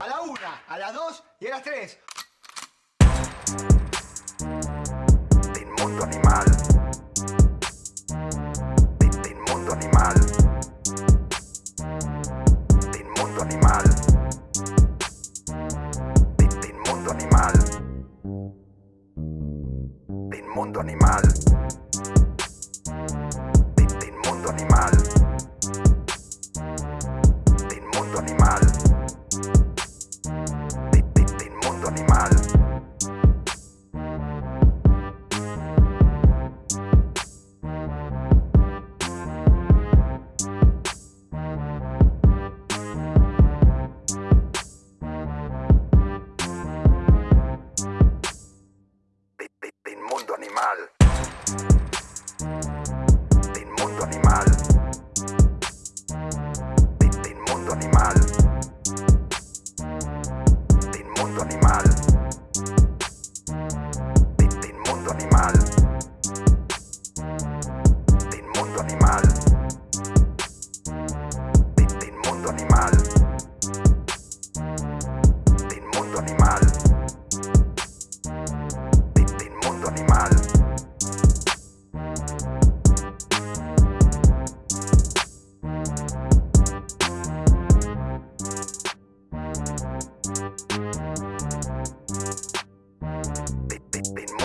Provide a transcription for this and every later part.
A la una, a las dos y a las tres. Inmundo animal. Inmundo animal. mundo animal. Mundo animal.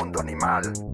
mundo animal.